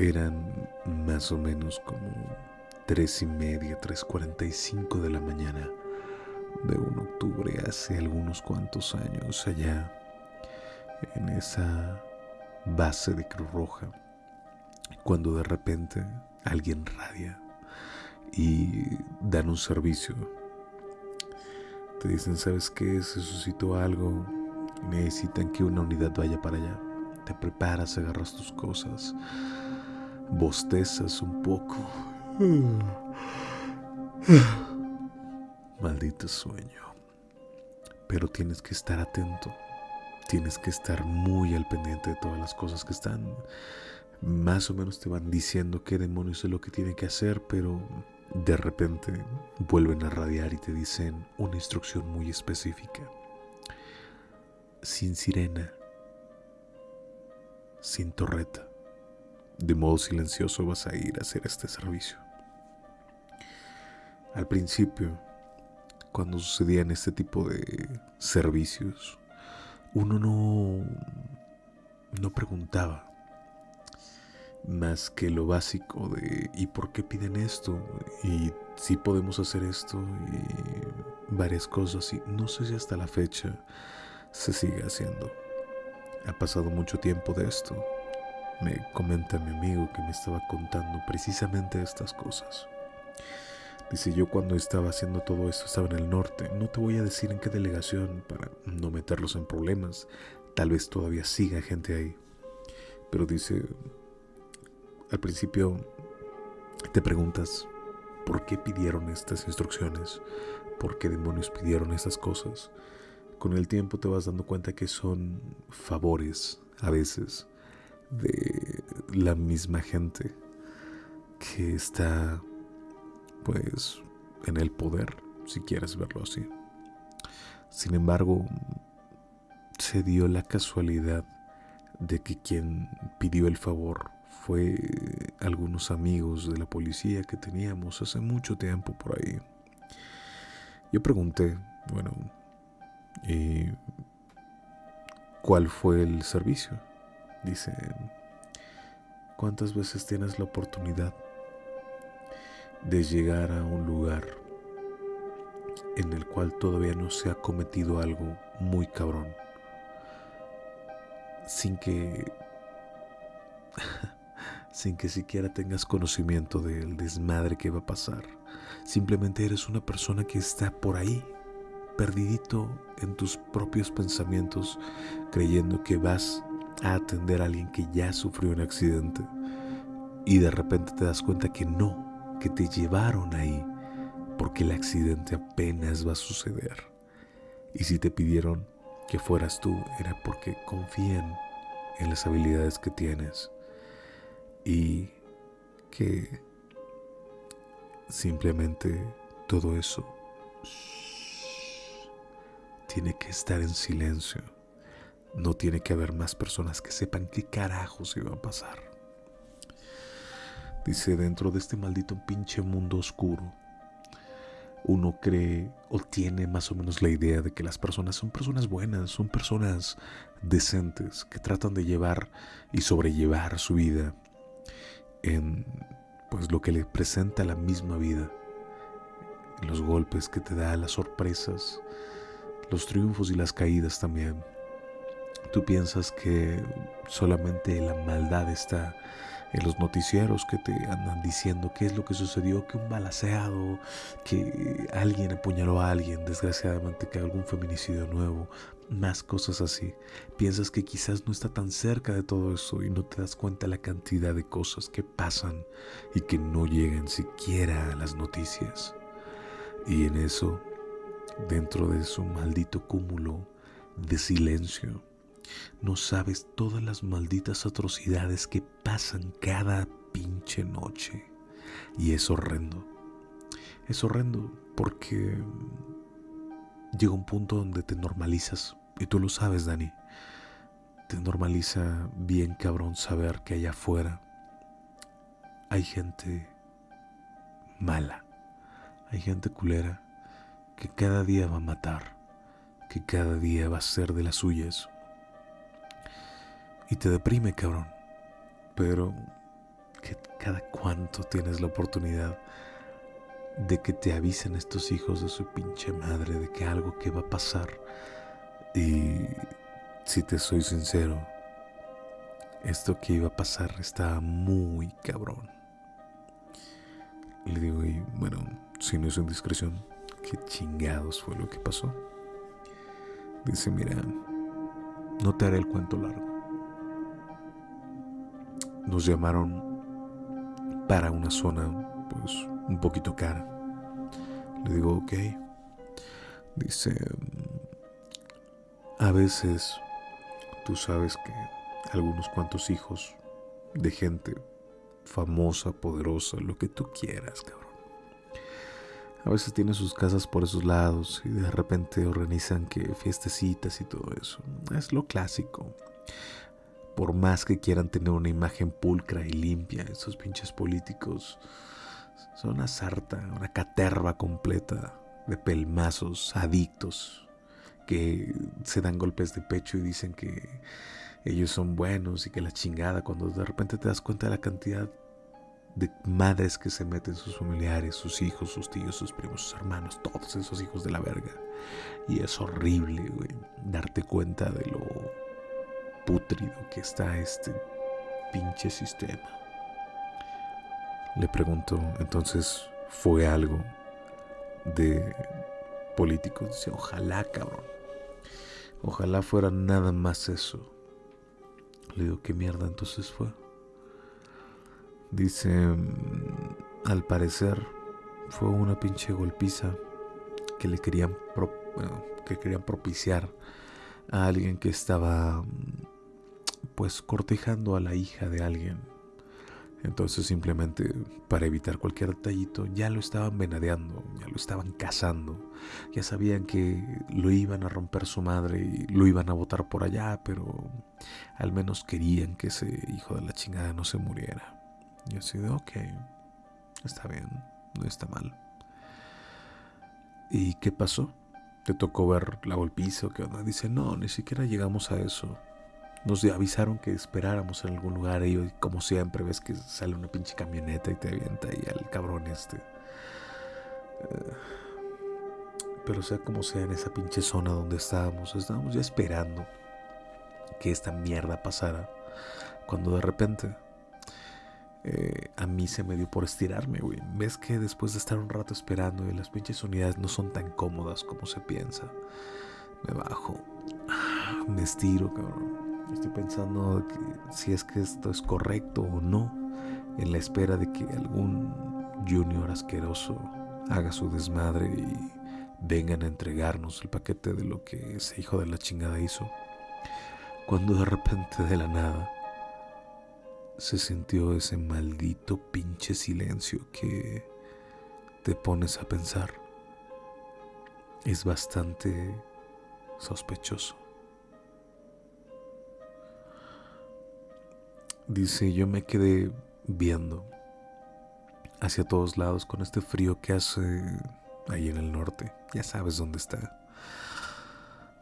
Eran más o menos como tres y media, tres cuarenta y cinco de la mañana de un octubre hace algunos cuantos años allá en esa base de Cruz Roja, cuando de repente alguien radia y dan un servicio. Te dicen, ¿sabes qué? Se suscitó algo necesitan que una unidad vaya para allá. Te preparas, agarras tus cosas, bostezas un poco. Maldito sueño. Pero tienes que estar atento. Tienes que estar muy al pendiente de todas las cosas que están. Más o menos te van diciendo qué demonios es lo que tienen que hacer, pero de repente vuelven a radiar y te dicen una instrucción muy específica. Sin sirena, sin torreta, de modo silencioso vas a ir a hacer este servicio. Al principio cuando sucedían este tipo de servicios, uno no, no preguntaba más que lo básico de ¿y por qué piden esto? y si podemos hacer esto y varias cosas y no sé si hasta la fecha se sigue haciendo. Ha pasado mucho tiempo de esto. Me comenta mi amigo que me estaba contando precisamente estas cosas. Dice yo cuando estaba haciendo todo esto estaba en el norte. No te voy a decir en qué delegación para no meterlos en problemas. Tal vez todavía siga gente ahí. Pero dice, al principio te preguntas, ¿por qué pidieron estas instrucciones? ¿Por qué demonios pidieron estas cosas? Con el tiempo te vas dando cuenta que son favores a veces de la misma gente que está pues en el poder, si quieres verlo así. Sin embargo, se dio la casualidad de que quien pidió el favor fue algunos amigos de la policía que teníamos hace mucho tiempo por ahí. Yo pregunté, bueno, ¿y cuál fue el servicio? Dice, ¿cuántas veces tienes la oportunidad de llegar a un lugar en el cual todavía no se ha cometido algo muy cabrón, sin que sin que siquiera tengas conocimiento del desmadre que va a pasar. Simplemente eres una persona que está por ahí, perdidito en tus propios pensamientos, creyendo que vas a atender a alguien que ya sufrió un accidente y de repente te das cuenta que no, que te llevaron ahí porque el accidente apenas va a suceder. Y si te pidieron que fueras tú, era porque confían en las habilidades que tienes y que simplemente todo eso tiene que estar en silencio. No tiene que haber más personas que sepan qué carajos iba a pasar. Dice, dentro de este maldito pinche mundo oscuro, uno cree o tiene más o menos la idea de que las personas son personas buenas, son personas decentes, que tratan de llevar y sobrellevar su vida en pues lo que le presenta la misma vida, los golpes que te da, las sorpresas, los triunfos y las caídas también. Tú piensas que solamente la maldad está en los noticieros que te andan diciendo qué es lo que sucedió, que un balaseado, que alguien apuñaló a alguien, desgraciadamente que algún feminicidio nuevo, más cosas así. Piensas que quizás no está tan cerca de todo eso y no te das cuenta la cantidad de cosas que pasan y que no llegan siquiera a las noticias. Y en eso, dentro de su maldito cúmulo de silencio, no sabes todas las malditas atrocidades que pasan cada pinche noche. Y es horrendo. Es horrendo porque llega un punto donde te normalizas. Y tú lo sabes, Dani. Te normaliza bien cabrón saber que allá afuera hay gente mala. Hay gente culera que cada día va a matar. Que cada día va a ser de las suyas y te deprime, cabrón. Pero que cada cuánto tienes la oportunidad de que te avisen estos hijos de su pinche madre de que algo que va a pasar. Y si te soy sincero, esto que iba a pasar estaba muy cabrón. Le digo, y bueno, si no es indiscreción, ¿qué chingados fue lo que pasó? Dice, mira, no te haré el cuento largo. Nos llamaron para una zona, pues, un poquito cara. Le digo, ok. Dice, a veces tú sabes que algunos cuantos hijos de gente famosa, poderosa, lo que tú quieras, cabrón. A veces tienen sus casas por esos lados y de repente organizan que fiestecitas y todo eso. Es lo clásico. Por más que quieran tener una imagen pulcra y limpia, esos pinches políticos son una sarta, una caterva completa de pelmazos, adictos, que se dan golpes de pecho y dicen que ellos son buenos y que la chingada, cuando de repente te das cuenta de la cantidad de madres que se meten sus familiares, sus hijos, sus tíos, sus primos, sus hermanos, todos esos hijos de la verga. Y es horrible, güey, darte cuenta de lo putrido que está este pinche sistema. Le pregunto, entonces, ¿fue algo de políticos? Dice, ojalá, cabrón. Ojalá fuera nada más eso. Le digo, ¿qué mierda entonces fue? Dice, mm, al parecer fue una pinche golpiza que le querían, que querían propiciar a alguien que estaba mm, pues cortejando a la hija de alguien. Entonces simplemente para evitar cualquier detallito ya lo estaban venadeando, ya lo estaban cazando, ya sabían que lo iban a romper su madre y lo iban a botar por allá, pero al menos querían que ese hijo de la chingada no se muriera. Y así de, ok, está bien, no está mal. ¿Y qué pasó? ¿Te tocó ver la golpiza o qué onda? Dice, no, ni siquiera llegamos a eso. Nos avisaron que esperáramos en algún lugar y como siempre ves que sale una pinche camioneta y te avienta y al cabrón este. Eh, pero sea como sea en esa pinche zona donde estábamos, estábamos ya esperando que esta mierda pasara. Cuando de repente eh, a mí se me dio por estirarme, güey. Ves que después de estar un rato esperando y las pinches unidades no son tan cómodas como se piensa. Me bajo, me estiro, cabrón. Estoy pensando si es que esto es correcto o no, en la espera de que algún junior asqueroso haga su desmadre y vengan a entregarnos el paquete de lo que ese hijo de la chingada hizo. Cuando de repente de la nada se sintió ese maldito pinche silencio que te pones a pensar. Es bastante sospechoso. Dice, yo me quedé viendo hacia todos lados con este frío que hace ahí en el norte. Ya sabes dónde está.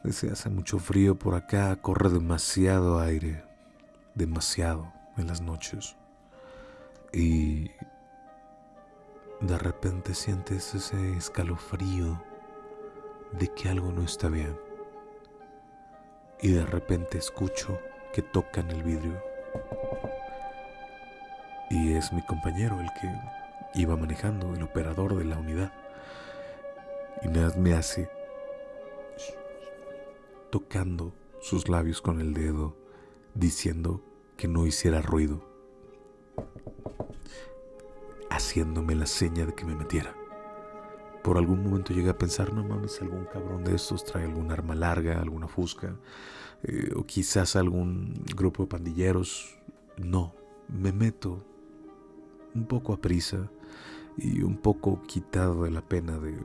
Dice, hace mucho frío por acá, corre demasiado aire, demasiado en las noches y de repente sientes ese escalofrío de que algo no está bien y de repente escucho que tocan el vidrio. Y es mi compañero el que iba manejando, el operador de la unidad y me hace tocando sus labios con el dedo diciendo que no hiciera ruido, haciéndome la seña de que me metiera. Por algún momento llegué a pensar, no mames, algún cabrón de estos trae algún arma larga, alguna fusca, eh, o quizás algún grupo de pandilleros. No, me meto un poco a prisa y un poco quitado de la pena de,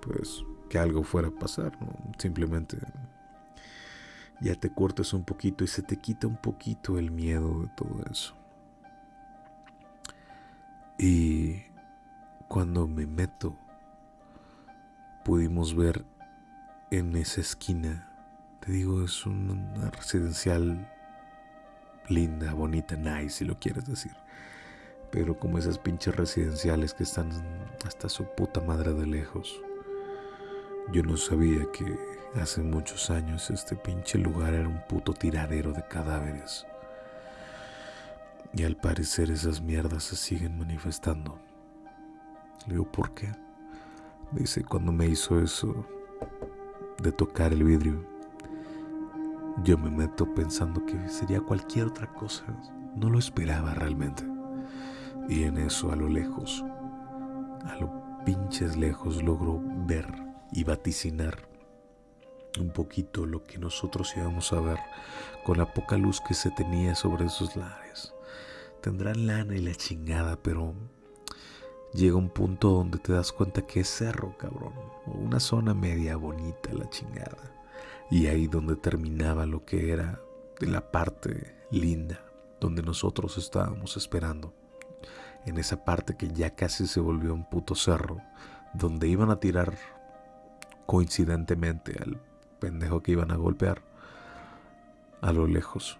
pues, que algo fuera a pasar. Simplemente ya te cortas un poquito y se te quita un poquito el miedo de todo eso. Y cuando me meto, pudimos ver en esa esquina, te digo, es una residencial linda, bonita, nice, si lo quieres decir. pero como esas pinches residenciales que están hasta su puta madre de lejos. Yo no sabía que hace muchos años este pinche lugar era un puto tiradero de cadáveres. Y al parecer esas mierdas se siguen manifestando. Le digo, ¿por qué? Dice, cuando me hizo eso de tocar el vidrio, yo me meto pensando que sería cualquier otra cosa. No lo esperaba realmente. Y en eso, a lo lejos, a lo pinches lejos, logro ver y vaticinar un poquito lo que nosotros íbamos a ver con la poca luz que se tenía sobre esos lares. Tendrán lana y la chingada, pero llega un punto donde te das cuenta que es cerro, cabrón, una zona media bonita la chingada. Y ahí donde terminaba lo que era de la parte linda, donde nosotros estábamos esperando. En esa parte que ya casi se volvió un puto cerro, donde iban a tirar coincidentemente al pendejo que iban a golpear, a lo lejos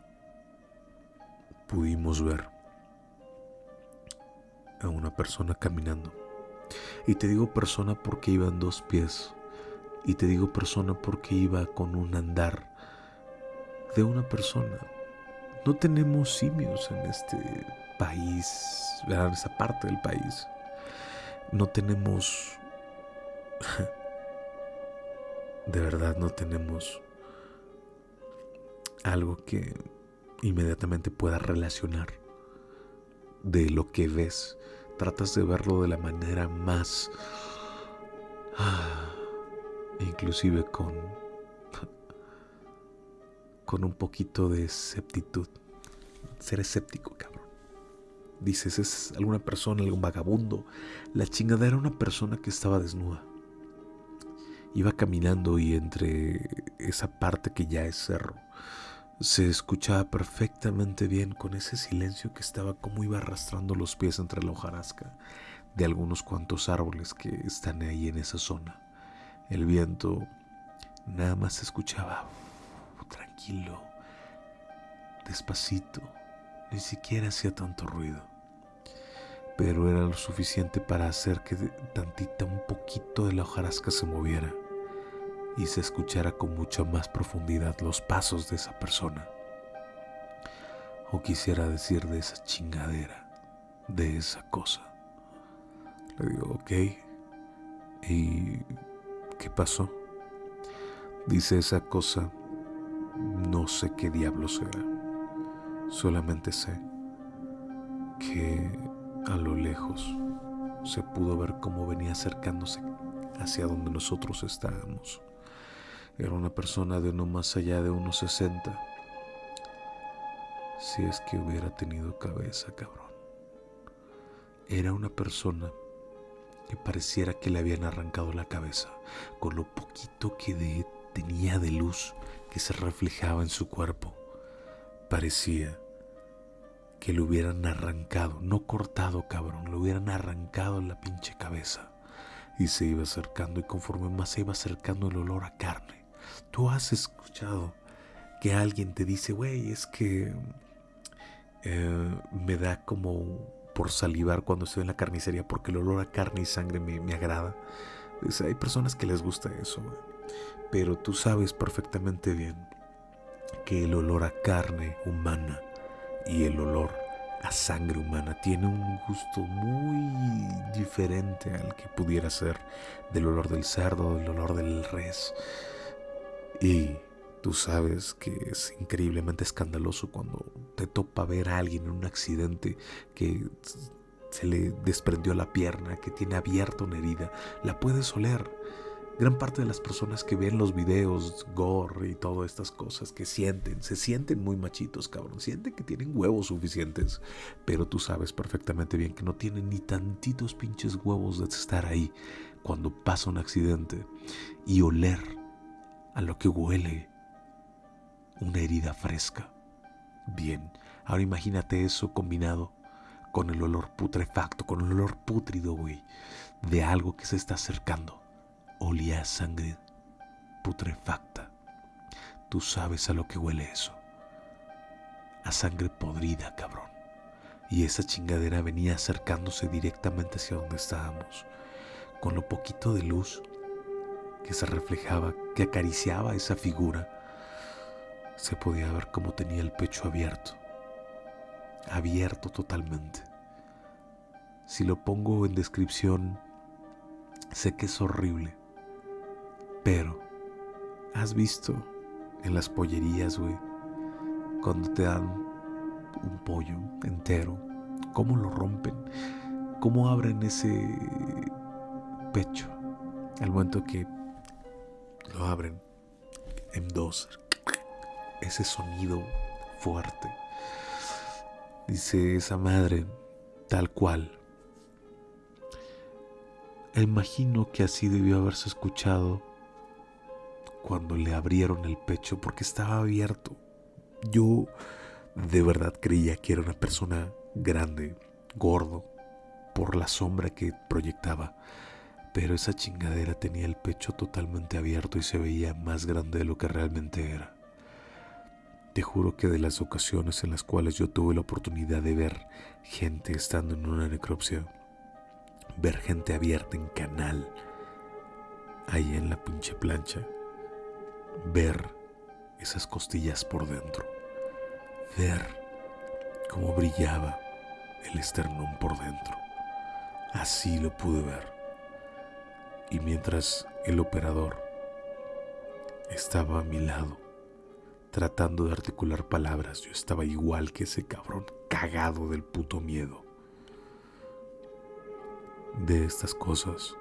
pudimos ver a una persona caminando. Y te digo persona porque iba en dos pies. Y te digo persona porque iba con un andar de una persona. No tenemos simios en este país, en esa parte del país. No tenemos de verdad no tenemos algo que inmediatamente pueda relacionar de lo que ves. Tratas de verlo de la manera más... Ah, inclusive con... con un poquito de esceptitud. Ser escéptico, cabrón. Dices, es alguna persona, algún vagabundo. La chingadera era una persona que estaba desnuda. Iba caminando y entre esa parte que ya es cerro, se escuchaba perfectamente bien con ese silencio que estaba como iba arrastrando los pies entre la hojarasca de algunos cuantos árboles que están ahí en esa zona. El viento nada más se escuchaba tranquilo, despacito, ni siquiera hacía tanto ruido pero era lo suficiente para hacer que tantita un poquito de la hojarasca se moviera y se escuchara con mucha más profundidad los pasos de esa persona. O quisiera decir de esa chingadera, de esa cosa. Le digo, ok, ¿y qué pasó? Dice esa cosa, no sé qué diablo será, solamente sé que a lo lejos se pudo ver cómo venía acercándose hacia donde nosotros estábamos. Era una persona de no más allá de unos 60. Si es que hubiera tenido cabeza, cabrón. Era una persona que pareciera que le habían arrancado la cabeza, con lo poquito que tenía de luz que se reflejaba en su cuerpo. Parecía que le hubieran arrancado, no cortado, cabrón, le hubieran arrancado la pinche cabeza. Y se iba acercando y conforme más se iba acercando el olor a carne Tú has escuchado que alguien te dice, güey, es que eh, me da como por salivar cuando estoy en la carnicería porque el olor a carne y sangre me, agrada. hay personas que les gusta eso, pero tú sabes perfectamente bien que el olor a carne humana y el olor a sangre humana tiene un gusto muy diferente al que pudiera ser del olor del cerdo, del olor del res. Y tú sabes que es increíblemente escandaloso cuando te topa ver a alguien en un accidente que se le desprendió la pierna, que tiene abierta una herida. La puedes oler. Gran parte de las personas que ven los videos, gore y todas estas cosas, que sienten, se sienten muy machitos, cabrón. Sienten que tienen huevos suficientes. Pero tú sabes perfectamente bien que no tienen ni tantitos pinches huevos de estar ahí cuando pasa un accidente y oler a lo que huele una herida fresca. Bien, ahora imagínate eso combinado con el olor putrefacto, con el olor pútrido, güey, de algo que se está acercando. Olía a sangre putrefacta. Tú sabes a lo que huele eso. A sangre podrida, cabrón. y esa chingadera venía acercándose directamente hacia donde estábamos, con lo poquito de luz que se reflejaba, que acariciaba esa figura, se podía ver cómo tenía el pecho abierto, abierto totalmente. Si lo pongo en descripción, sé que es horrible, pero has visto en las pollerías, güey, cuando te dan un pollo entero, cómo lo rompen, cómo abren ese pecho al momento que lo abren en dos. Ese sonido fuerte. Dice esa madre, tal cual. Imagino que así debió haberse escuchado cuando le abrieron el pecho porque estaba abierto. Yo de verdad creía que era una persona grande, gordo, por la sombra que proyectaba pero esa chingadera tenía el pecho totalmente abierto y se veía más grande de lo que realmente era. Te juro que de las ocasiones en las cuales yo tuve la oportunidad de ver gente estando en una necropsia, ver gente abierta en canal, ahí en la pinche plancha, ver esas costillas por dentro, ver cómo brillaba el esternón por dentro. Así lo pude ver y mientras el operador estaba a mi lado, tratando de articular palabras, yo estaba igual que ese cabrón, cagado del puto miedo. De estas cosas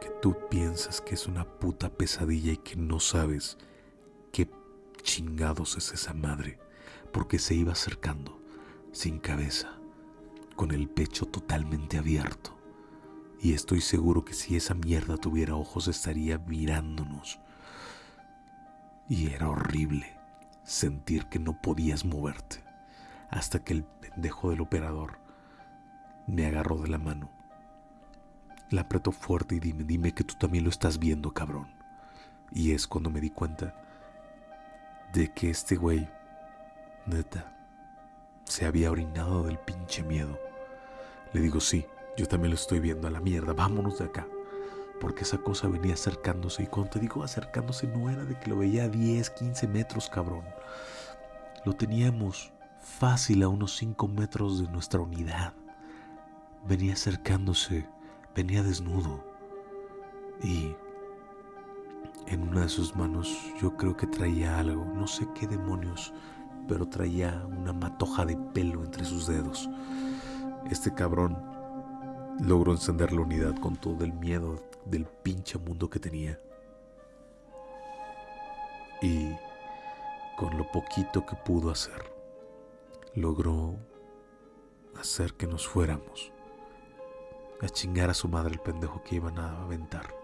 que tú piensas que es una puta pesadilla y que no sabes qué chingados es esa madre, porque se iba acercando sin cabeza, con el pecho totalmente abierto y estoy seguro que si esa mierda tuviera ojos estaría mirándonos. Y era horrible sentir que no podías moverte. Hasta que el pendejo del operador me agarró de la mano. La apretó fuerte y dime, dime que tú también lo estás viendo, cabrón. Y es cuando me di cuenta de que este güey, neta, se había orinado del pinche miedo. Le digo, sí, yo también lo estoy viendo a la mierda, vámonos de acá. Porque esa cosa venía acercándose y cuando te digo acercándose no era de que lo veía a 10, 15 metros, cabrón. Lo teníamos fácil a unos 5 metros de nuestra unidad. Venía acercándose, venía desnudo. Y en una de sus manos yo creo que traía algo, no sé qué demonios, pero traía una matoja de pelo entre sus dedos. Este cabrón logró encender la unidad con todo el miedo del pinche mundo que tenía. Y con lo poquito que pudo hacer, logró hacer que nos fuéramos a chingar a su madre el pendejo que iban a aventar.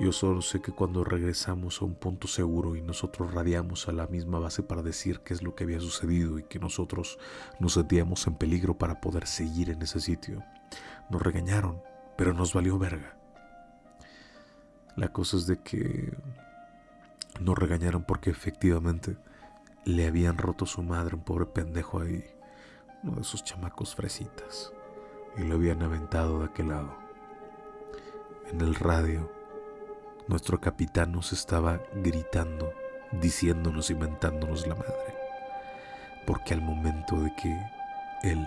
Yo solo sé que cuando regresamos a un punto seguro y nosotros radiamos a la misma base para decir qué es lo que había sucedido y que nosotros nos sentíamos en peligro para poder seguir en ese sitio, nos regañaron, pero nos valió verga. La cosa es de que nos regañaron porque efectivamente le habían roto su madre un pobre pendejo ahí, uno de sus chamacos fresitas, y lo habían aventado de aquel lado. En el radio nuestro capitán nos estaba gritando, diciéndonos y mentándonos la madre. Porque al momento de que él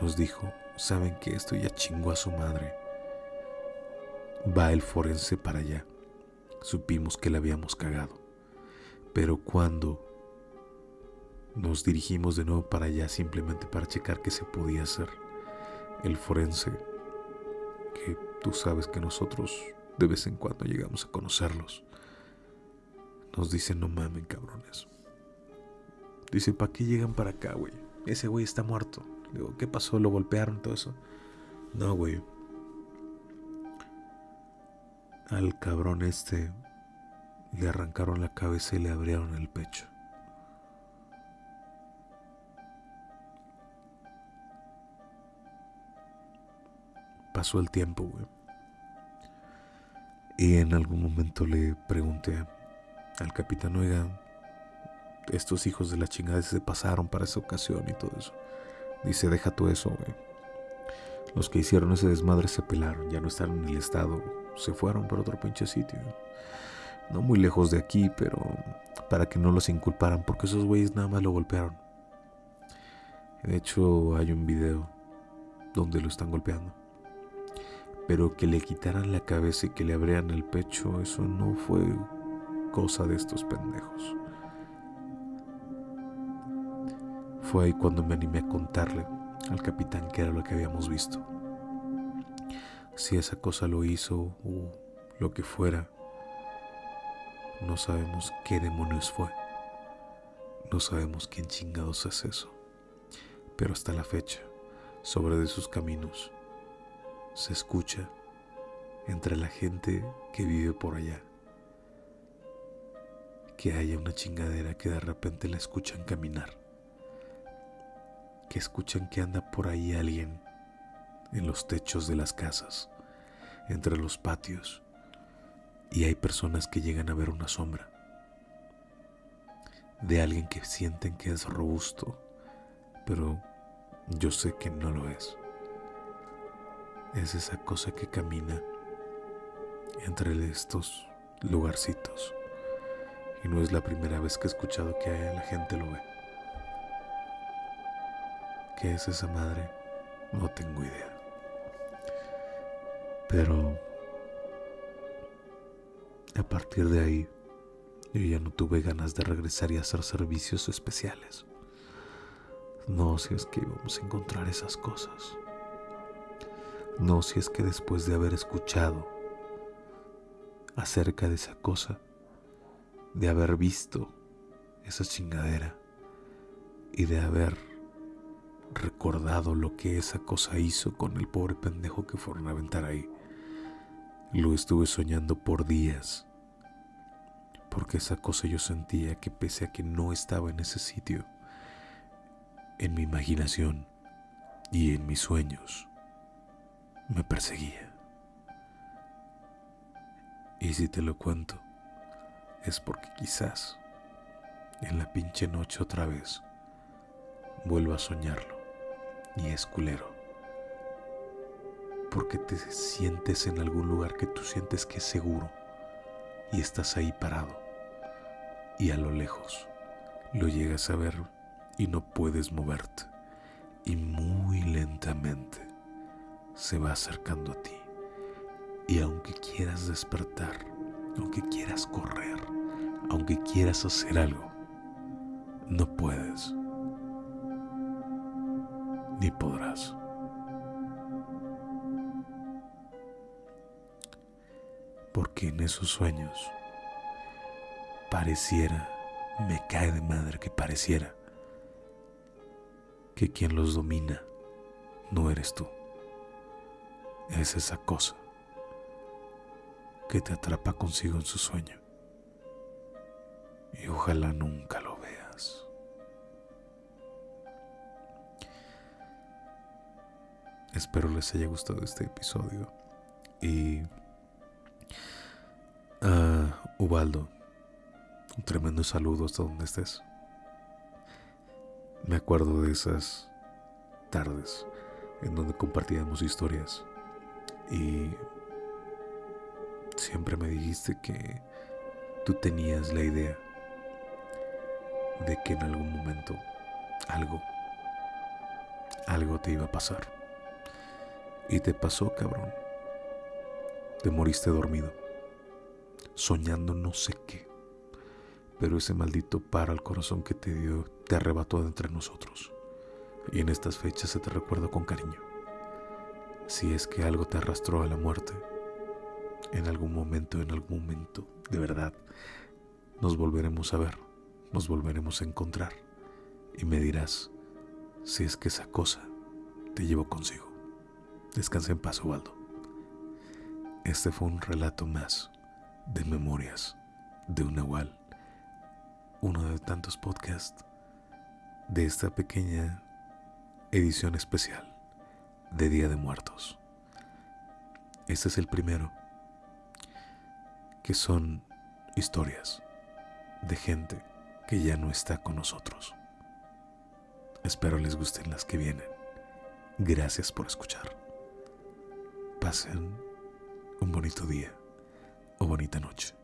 nos dijo, saben que esto ya chingó a su madre, va el forense para allá. Supimos que le habíamos cagado. Pero cuando nos dirigimos de nuevo para allá simplemente para checar qué se podía hacer, el forense, que tú sabes que nosotros de vez en cuando llegamos a conocerlos. Nos dicen, no mamen, cabrones. Dice, ¿para qué llegan para acá, güey? Ese güey está muerto. digo, ¿qué pasó? ¿Lo golpearon? Todo eso. No, güey. Al cabrón este le arrancaron la cabeza y le abrieron el pecho. Pasó el tiempo, güey. Y en algún momento le pregunté al capitán, oiga, estos hijos de la chingada se pasaron para esa ocasión y todo eso. Dice, deja tú eso, güey. Los que hicieron ese desmadre se pelaron, ya no están en el estado, se fueron por otro pinche sitio. No muy lejos de aquí, pero para que no los inculparan, porque esos güeyes nada más lo golpearon. De hecho, hay un video donde lo están golpeando. Pero que le quitaran la cabeza y que le abrieran el pecho, eso no fue cosa de estos pendejos. Fue ahí cuando me animé a contarle al capitán que era lo que habíamos visto. Si esa cosa lo hizo o lo que fuera, no sabemos qué demonios fue. No sabemos quién chingados es eso. Pero hasta la fecha, sobre de sus caminos, se escucha entre la gente que vive por allá que haya una chingadera que de repente la escuchan caminar, que escuchan que anda por ahí alguien en los techos de las casas, entre los patios, y hay personas que llegan a ver una sombra de alguien que sienten que es robusto, pero yo sé que no lo es. Es esa cosa que camina entre estos lugarcitos. Y no es la primera vez que he escuchado que la gente lo ve. ¿Qué es esa madre? No tengo idea. Pero a partir de ahí, yo ya no tuve ganas de regresar y hacer servicios especiales. No si es que íbamos a encontrar esas cosas. No si es que después de haber escuchado acerca de esa cosa, de haber visto esa chingadera y de haber recordado lo que esa cosa hizo con el pobre pendejo que fueron a aventar ahí. Lo estuve soñando por días, porque esa cosa yo sentía que pese a que no estaba en ese sitio, en mi imaginación y en mis sueños, me perseguía. Y si te lo cuento, es porque quizás en la pinche noche otra vez vuelva a soñarlo y es culero. Porque te sientes en algún lugar que tú sientes que es seguro y estás ahí parado y a lo lejos lo llegas a ver y no puedes moverte y muy lentamente se va acercando a ti y aunque quieras despertar, aunque quieras correr, aunque quieras hacer algo, no puedes ni podrás. Porque en esos sueños pareciera, me cae de madre que pareciera que quien los domina no eres tú. Es esa cosa que te atrapa consigo en su sueño. Y ojalá nunca lo veas. Espero les haya gustado este episodio. Y... Uh, Ubaldo, un tremendo saludo hasta donde estés. Me acuerdo de esas tardes en donde compartíamos historias y siempre me dijiste que tú tenías la idea de que en algún momento algo, algo te iba a pasar. Y te pasó, cabrón. Te moriste dormido, soñando no sé qué. Pero ese maldito para al corazón que te dio te arrebató de entre nosotros. Y en estas fechas se te recuerda con cariño. Si es que algo te arrastró a la muerte, en algún momento, en algún momento, de verdad, nos volveremos a ver, nos volveremos a encontrar y me dirás si es que esa cosa te llevó consigo. Descansa en paz, Waldo. Este fue un relato más de memorias de un Nahual, uno de tantos podcasts de esta pequeña edición especial de Día de Muertos. Este es el primero que son historias de gente que ya no está con nosotros. Espero les gusten las que vienen. Gracias por escuchar. Pasen un bonito día o bonita noche.